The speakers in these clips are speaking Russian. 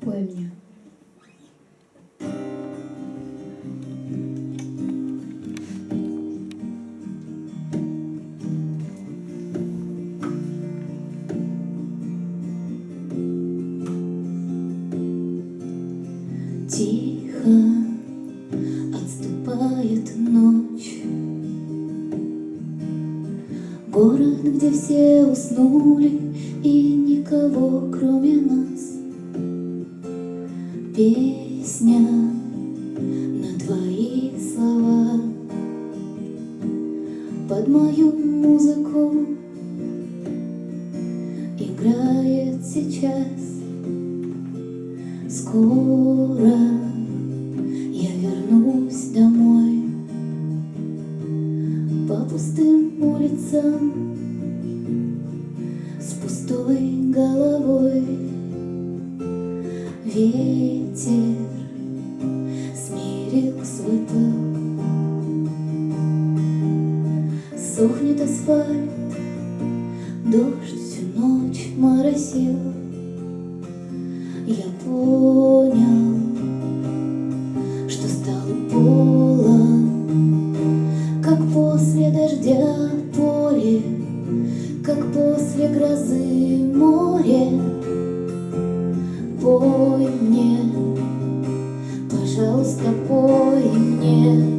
Пой мне. Тихо отступает ночь Город, где все уснули И никого, кроме нас Песня на твои слова. Под мою музыку Играет сейчас. Скоро я вернусь домой По пустым улицам С пустой Дождь всю ночь моросил я понял, что стал полон, как после дождя поле, как после грозы море. Пой мне, пожалуйста, пой мне.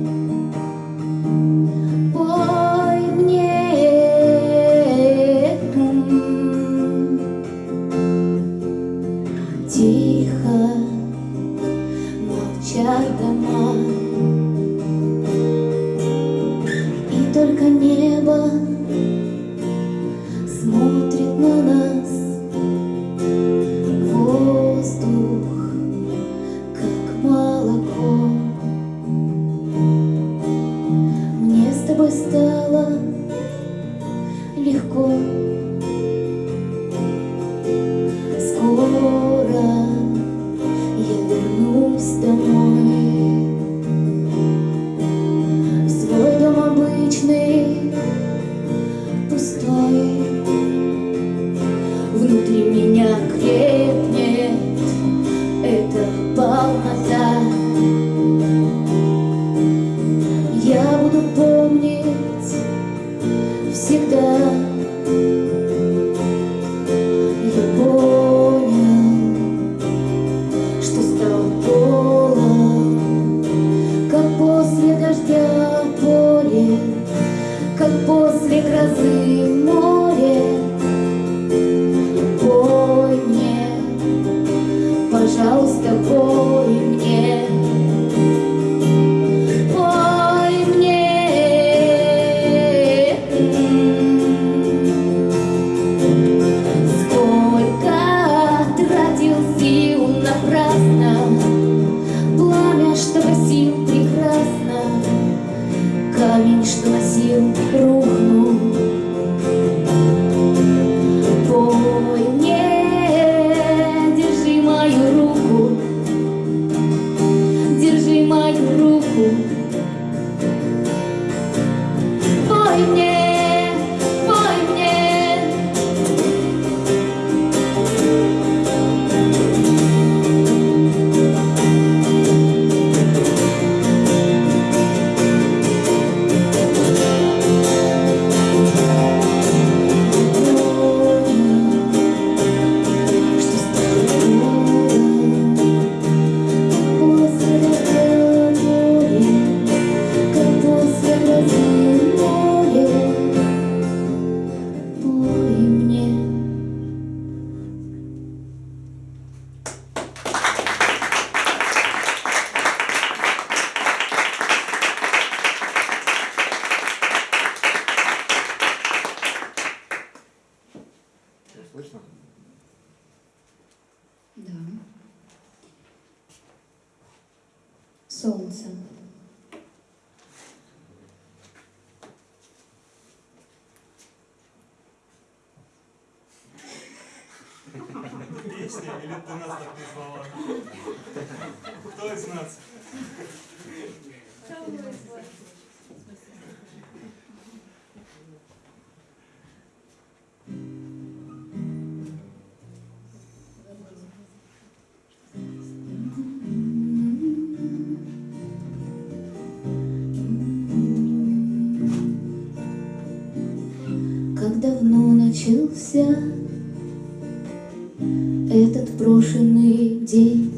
песни или ты нас так назвала? Кто из нас? Как давно начался брошенный день.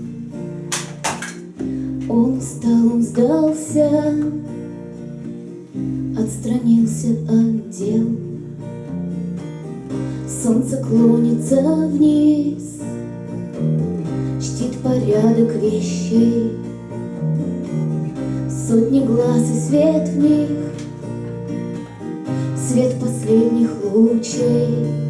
Он устал, он сдался, отстранился от дел. Солнце клонится вниз, чтит порядок вещей. Сотни глаз и свет в них, свет последних лучей.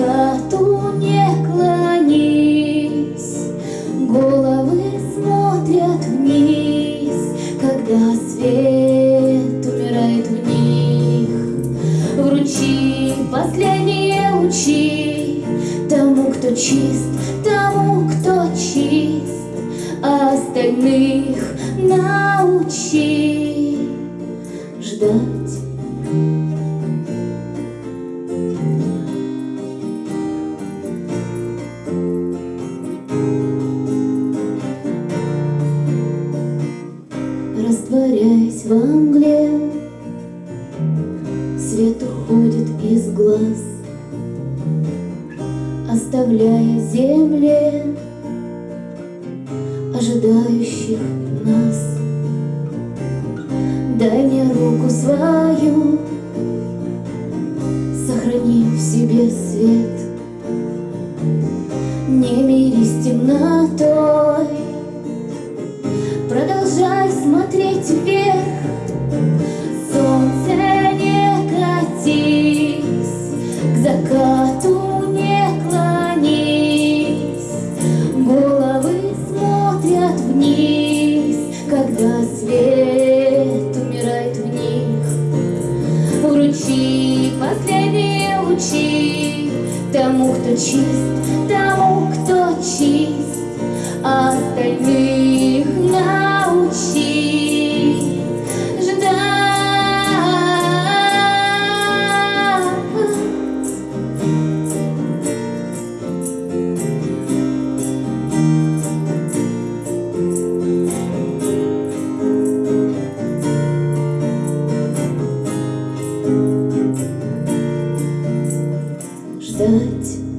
Estás ожидающих нас. Дай мне руку свою, сохрани в себе свет. Не мирись темнотой, продолжай смотреть вверх. Солнце не катись к закату. чист тому, кто чист, а остальных научи ждать. Ждать.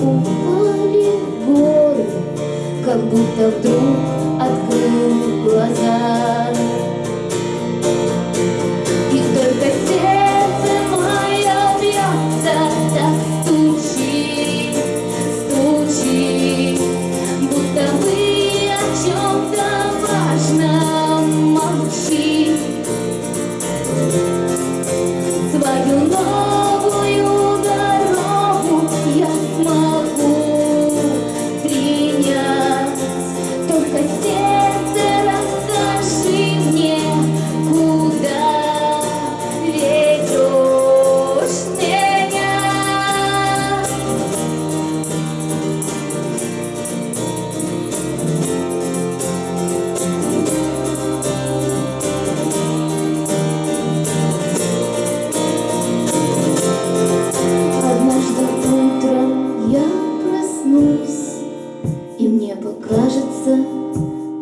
Упали в горы, как будто вдруг мне покажется,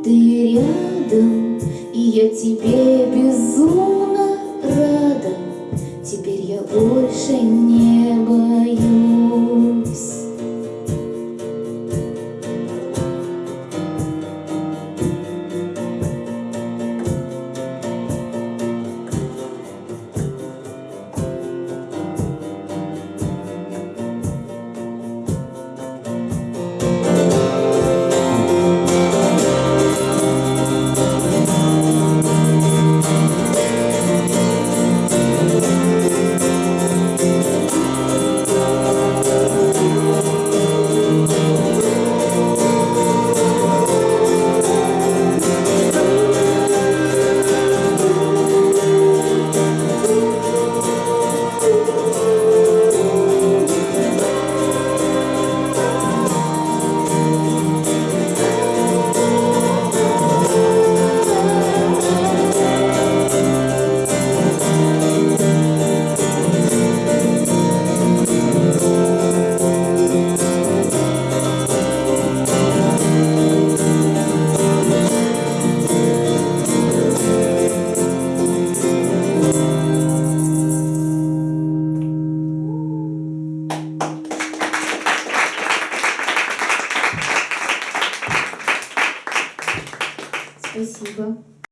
ты рядом, И я тебе безумно рада. Теперь я больше не боюсь.